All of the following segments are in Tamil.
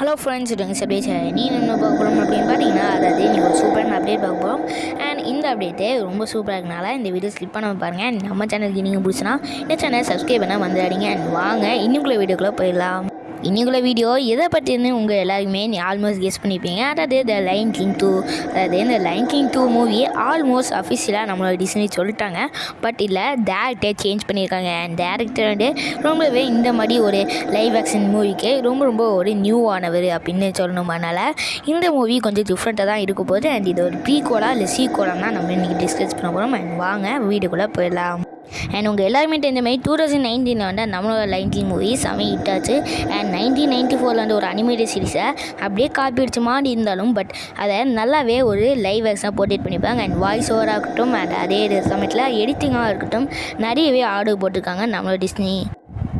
ஹலோ ஃப்ரெண்ட்ஸ் இதுங்க சபேஷ். நீ என்ன பார்க்க போகிறோம் அப்படின்னு பார்த்தீங்கன்னா அதாவது நீங்கள் ஒரு சூப்பரான அப்டேட் பார்க்க போகிறோம் அண்ட் இந்த அப்டேட்டு ரொம்ப சூப்பராக இருக்கனால இந்த வீடியோ ஸ்லிப் பண்ணாமல் பாருங்கள் நம்ம சேனலுக்கு நீங்கள் பிடிச்சினா இந்த சேனல் சப்ஸ்கிரைப் பண்ண வந்துடாதீங்க. அண்ட் வாங்க இன்னுக்குள்ள வீடியோக்குள்ளே போயிடலாம். இன்றைக்குள்ள வீடியோ எதை பற்றினு உங்கள் எல்லாருமே நீ ஆல்மோஸ்ட் கெஸ் பண்ணியிருப்பீங்க அதாவது த லைன் கிங் டூ அதாவது இந்த lion king two movie almost அஃபிஷியலாக நம்மளோட டிஸ்னி சொல்லிட்டாங்க. பட் இல்லை டேரக்டே சேஞ்ச் பண்ணியிருக்காங்க. அண்ட் டேரக்டர் வந்து ரொம்பவே இந்த மாதிரி ஒரு லைவ் ஆக்ஷன் மூவிக்கு ரொம்ப ரொம்ப ஒரு நியூவானவர் அப்படின்னு சொல்லணும் அதனால் இந்த மூவி கொஞ்சம் டிஃப்ரெண்ட்டாக தான் இருக்க போது அண்ட் இது ஒரு ப்ரீகோலா இல்லை சீகோலா தான் நம்ம இன்றைக்கி டிஸ்கஸ் பண்ண போகிறோம் அண்ட் வாங்க வீடுக்குள்ளே போயிடலாம். அண்ட் உங்கள் எல்லாருமே தெரிஞ்சமாரி டூ தௌசண்ட் நைன்டீனில் வந்து நம்மளோட நைன்டீன் மூவி செம ஹிட் ஆச்சு. அண்ட் நைன்டீன் நைன்டி ஃபோரில் வந்து ஒரு அனிமேட்டட் சீரிஸை அப்படியே காப்பி அடிச்சு மாதிரி இருந்தாலும் பட் அதை நல்லாவே ஒரு லைவ் ஆக்ஷனாக போர்ட்ரேட் பண்ணியிருப்பாங்க. அண்ட் வாய்ஸ் ஓவராக இருக்கட்டும் அண்ட் அதே சமயத்தில் எடிட்டிங்காக இருக்கட்டும் நிறையவே ஆர்டர் போட்டிருக்காங்க நம்மளோட டிஸ்னி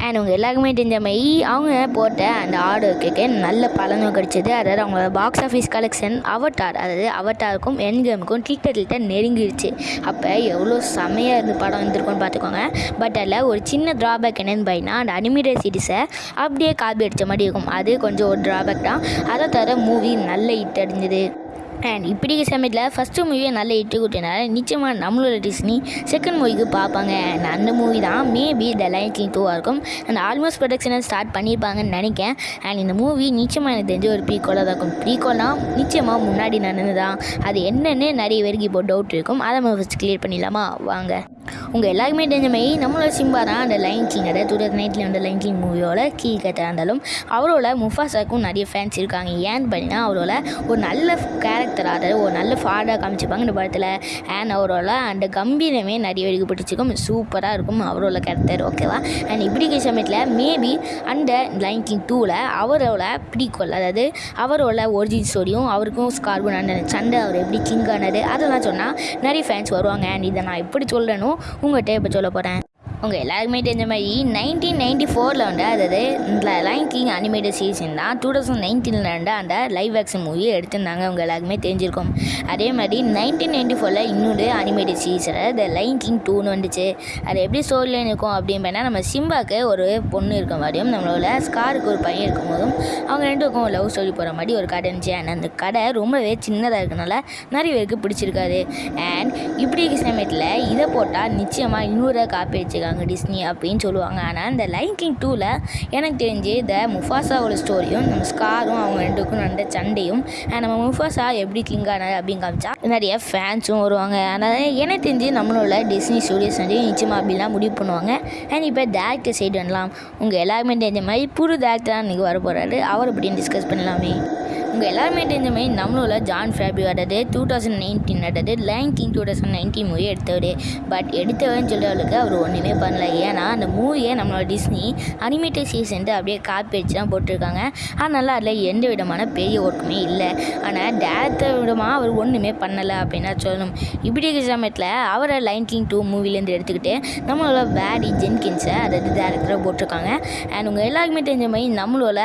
அண்ட் அவங்க எல்லாருக்குமே தெரிஞ்ச மாதிரி அவங்க போட்ட அந்த ஆர்டருக்கு நல்ல பலனும் கிடைச்சிது. அதாவது அவங்களோட பாக்ஸ் ஆஃபீஸ் கலெக்ஷன் அவட்டார் அதாவது அவட்டாருக்கும் என் கேமுக்கும் டில்ட்ட நெருங்கிடுச்சு அப்போ எவ்வளோ செமையாக இருந்து படம் இருந்திருக்கும்னு பார்த்துக்கோங்க. பட் அதில் ஒரு சின்ன ட்ராபேக் என்னென்னு பார்த்தீங்கன்னா அந்த அனிமேட்டட் சீரிஸை அப்படியே காப்பி அடித்த மாதிரி இருக்கும். அது கொஞ்சம் ஒரு ட்ராபேக் தான். அதை தவிர மூவி நல்ல ஹிட் அடைஞ்சது. அண்ட் இப்படி சமயத்தில் ஃபஸ்ட்டு மூவியை நல்ல இட்டு கொடுத்தனால நிச்சயமாக நம்மளோட டிஸ்னி செகண்ட் மூவிக்கு பார்ப்பாங்க. அண்ட் அந்த மூவி தான் மேபி த லைன் கிங் டூவாக இருக்கும். அண்ட் ஆல்மோஸ்ட் ப்ரொடக்ஷனை ஸ்டார்ட் பண்ணியிருப்பாங்கன்னு நினைக்கிறேன். அண்ட் இந்த மூவி நிச்சயமாக எனக்கு தெரிஞ்ச ஒரு ப்ரீகோலாக தான் இருக்கும். ப்ரீகோல்னா நிச்சயமாக முன்னாடி நடந்து தான் அது என்னென்னு நிறைய பேருக்கு இப்போ டவுட் இருக்கும். அதை நம்ம ஃபஸ்ட் கிளியர் பண்ணிடலாமா? வாங்க. உங்கள் எல்லாருக்குமே தெரிஞ்ச மாதிரி நம்மளோட சிம்பா தான் அந்த லைன் கிங் அதாவது டூ தௌசண்ட் நைன்ட்டில் வந்த லைன் கிங் மூவியோட கீ கட்டாக இருந்தாலும் அவரோட முஃபாசாக்கும் நிறைய ஃபேன்ஸ் இருக்காங்க. ஏன்னு பார்த்தீங்கன்னா அவரோட ஒரு நல்ல கேரக்டர் அதாவது ஒரு நல்ல ஃபாடாக காமிச்சிருப்பாங்க இந்த படத்தில். அண்ட் அவரோட அந்த கம்பீரமே நிறைய எடுக்கப்பட்டுச்சிருக்கும் பிடிச்சிருக்கும். சூப்பராக இருக்கும் அவரோட கேரக்டர் ஓகேவா அண்ட் இப்படி இருக்கிற சமயத்தில் மேபி அந்த லைன் கிங் டூவில் அவரோட பிடிக்கொள் அதாவது அவரோட ஒரிஜின் ஸ்டோரியும் அவருக்கும் ஸ்கார்பன் அந்த சண்டை அவர் எப்படி கிங் ஆனது அதெல்லாம் சொன்னால் நிறைய ஃபேன்ஸ் வருவாங்க. அண்ட் இதை நான் எப்படி சொல்கிறேனோ உங்கள்கிட்ட இப்போ சொல்ல போகிறேன் உங்கள் எல்லாருக்குமே தெரிஞ்ச மாதிரி நைன்டீன் நைன்டி ஃபோரில் வந்து அதாவது இந்த லைன் கிங் அனிமேட்டட் சீசன் தான் டூ தௌசண்ட் நைன்டீனில் வந்து அந்த லைவ் ஆக்ஷன் மூவியை எடுத்திருந்தாங்க. அவங்க எல்லாருக்குமே தெரிஞ்சிருக்கும். அதே மாதிரி நைன்டீன் நைன்டி ஃபோரில் இன்னொரு அனிமேட்டட் சீசனில் த லைன் கிங் டூன்னு வந்துச்சு. அது எப்படி ஸ்டோரி லைன் இருக்கும் அப்படின்னு நம்ம சிம்பாக்கு ஒரு பொண்ணு இருக்க மாதிரியும் நம்மளோட ஸ்காருக்கு ஒரு பையன் இருக்கும் போதும் அவங்க ரெண்டுக்கும் லவ் ஸ்டோரி போகிற மாதிரி ஒரு கடை இருந்துச்சு. அண்ட் அந்த கடை ரொம்பவே சின்னதாக இருக்கனால நிறைய பேருக்கு பிடிச்சிருக்காது. அண்ட் இப்படி இருக்க சமயத்தில் இதை போட்டால் நிச்சயமாக இன்னொரு காப்பி வச்சுக்காங்க டிஸ்னி அப்படின்னு சொல்லுவாங்க. ஆனால் இந்த லைன் கிங் டூவில் எனக்கு தெரிஞ்சு இந்த முஃபாசாவோட ஸ்டோரியும் நம்ம ஸ்காரும் அவங்க ரெண்டுக்கும் நடந்த சண்டையும் நம்ம முஃபாசா எப்படி கிங் ஆனார் அப்படின்னு காமிச்சா நிறைய ஃபேன்ஸும் வருவாங்க. அதனால் எனக்கு தெரிஞ்சு நம்மளோட டிஸ்னி ஸ்டூடியோஸ் வந்து நிச்சயமாக அப்படிலாம் முடிவு பண்ணுவாங்க. அண்ட் இப்போ டேரக்டர் சைடு வரலாம். உங்கள் எல்லாருமே தெரிஞ்ச மாதிரி புது டேரக்டராக இன்றைக்கி வர போகிறாரு அவர் அப்படின்னு டிஸ்கஸ் பண்ணலாமே. உங்கள் எல்லாருமே தெரிஞ்ச மாதிரி நம்மளோட Jon Favreau two thousand nineteen அதாவது lion king two thousand nineteen movie எடுத்தவர். பட் எடுத்தவர்னு சொல்கிறவளுக்கு அவர் ஒன்றுமே பண்ணல. ஏன்னா அந்த மூவியை நம்மளோட டிஸ்னி அனிமேட்டட் சீசன்ட்டு அப்படியே காப்பி அடிச்சு தான் போட்டிருக்காங்க. அதனால் அதில் எந்த விதமான பெரிய ஒர்க்குமே இல்லை. ஆனால் டேரக்டர் விதமாக அவர் ஒன்றுமே பண்ணலை அப்படின்னா சொல்லணும். இப்படி இருக்கிற சமயத்தில் அவரை லைன் கிங் டூ மூவிலேருந்து எடுத்துக்கிட்டு நம்மளோட பேரி ஜென்கின்ஸை அதாவது டேரக்டராக போட்டிருக்காங்க. அண்ட் உங்கள் எல்லாருக்குமே தெரிஞ்ச மாதிரி நம்மளோட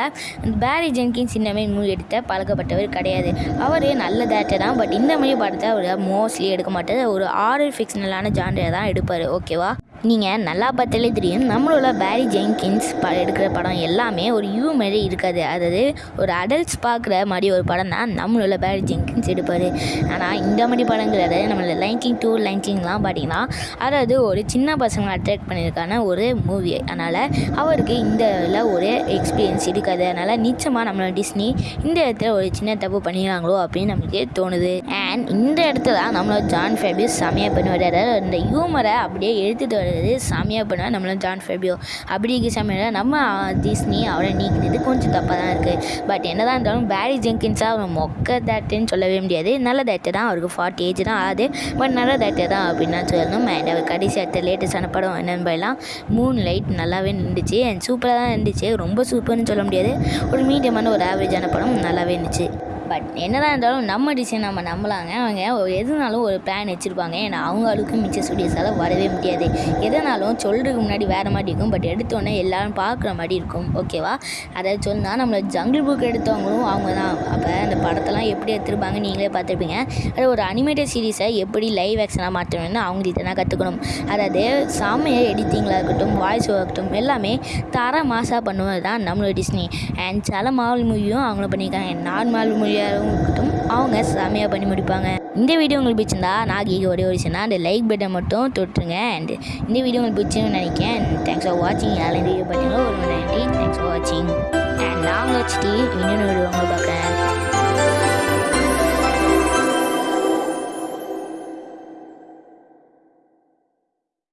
பேரி ஜென்கின்ஸ் இந்த மாதிரி மூவி எடுத்த பல பழக்கப்பட்டவர் கிடையாது. அவர் நல்ல டேரக்டர் தான். பட் இந்த மாதிரி படத்தை அவர் மோஸ்ட்லி எடுக்க மாட்டார். ஒரு ஆரல் ஃபிக்ஷனலான ஜான்டரை தான் எடுப்பார். ஓகேவா நீங்கள் நல்லா பார்த்தாலே தெரியும் நம்மளோட பேரி ஜெங்கின்ஸ் ப எடுக்கிற படம் எல்லாமே ஒரு யூ மாதிரி இருக்காது. அதாவது ஒரு அடல்ட்ஸ் பார்க்குற மாதிரி ஒரு படம் தான் நம்மளோட பேரி ஜெங்கின்ஸ் எடுப்பார். ஆனால் இந்த மாதிரி படங்கள் அதாவது நம்மளோட லைன்கிங் டூ லைன்கிங்லாம் பார்த்தீங்கன்னா அதாவது ஒரு சின்ன பசங்களை அட்ராக்ட் பண்ணியிருக்கான ஒரு மூவி அதனால் அவருக்கு இந்த இதில் ஒரு எக்ஸ்பீரியன்ஸ் இருக்காது. அதனால் நிச்சயமாக நம்மளோட டிஸ்னி இந்த இடத்துல ஒரு சின்ன தப்பு பண்ணிடுறாங்களோ அப்படின்னு நம்மளுக்கு தோணுது. அண்ட் இந்த இடத்துல தான் நம்மளோட ஜான் ஃபேபிஸ் செமையாக பண்ணுவார். அதாவது இந்த ஹியூமரை அப்படியே எடுத்துகிட்டு வர்றது சாமியாக பண்ணுவார் நம்மளும் ஜான் ஃபெபியோ அப்படி இருக்க சமயம் நம்ம டிஸ்னி அவரை நீக்கினது கொஞ்சம் தப்பாக தான் இருக்குது பட் என்ன தான் இருந்தாலும் பேரி ஜெங்கின்ஸாக அவர் மொக்க தேட்டர்னு சொல்லவே முடியாது. நல்ல தேட்டர் தான் அவருக்கு ஃபார்ட்டி ஏஜ் தான் ஆகுது. பட் நல்ல தேட்டர் தான் அப்படின்னு தான் சொல்லணும். அண்ட் அவர் கடைசி அடுத்த லேட்டஸ்டான படம் என்னென்னு போயெல்லாம் மூணு லைட் நல்லாவே நின்றுச்சு. அண்ட் சூப்பராக தான் இருந்துச்சு. ரொம்ப சூப்பர்னு சொல்ல முடியாது. ஒரு மீடியமான ஒரு ஆவரேஜான படம் நல்லாவே இருந்துச்சு. பட் என்னதான் இருந்தாலும் நம்ம டிசைன் நம்ம நம்பலாங்க. அவங்க எதுனாலும் ஒரு பிளான் வச்சுருப்பாங்க. ஏன்னா அவங்க அளவுக்கு மிச்ச ஸ்டுடியோஸால் வரவே முடியாது. எதனாலும் சொல்கிறதுக்கு முன்னாடி வேறு மாதிரி இருக்கும். பட் எடுத்தோடனே எல்லோரும் பார்க்குற மாதிரி இருக்கும். ஓகேவா அதை சொன்னால் நம்மளை ஜங்கிள் புக் எடுத்தவங்களும் அவங்க தான் அப்போ அந்த படத்தெல்லாம் எப்படி எடுத்துருப்பாங்க நீங்களே பார்த்துருப்பீங்க. அது ஒரு அனிமேட்டட் சீரிஸை எப்படி லைவ் ஆக்ஷனாக மாற்றணும்னு அவங்கள்ட்ட தான் கற்றுக்கணும் அதாவது சாமியை எடிட்டிங்களாக இருக்கட்டும் வாய்ஸ் இருக்கட்டும் எல்லாமே தர மாசாக பண்ணுவது தான் நம்மளோட டிஸ்னி அண்ட் சில மாவல் மூவியும் அவங்கள பண்ணியிருக்காங்க. நார்மல் மூவியாகவும் இருக்கட்டும் அவங்க செமையாக பண்ணி முடிப்பாங்க. இந்த வீடியோ உங்களுக்கு பிடிச்சிருந்தா நான் ஒரே ஒரு அந்த லைக் பட்டன் மட்டும் தொட்டுருங்க. அண்ட் இந்த வீடியோ உங்களுக்கு பிடிச்சுன்னு நினைக்கிறேன். தேங்க்ஸ் ஃபார் வாட்சிங் யாரும் இந்த வீடியோ பார்த்தீங்களோ ஒரு நன்றி. தேங்க்ஸ் ஃபார் வாட்சிங் அண்ட் நாங்கள் வச்சுட்டு இன்னொன்று வீடியோ உங்களை பார்க்குறேன்.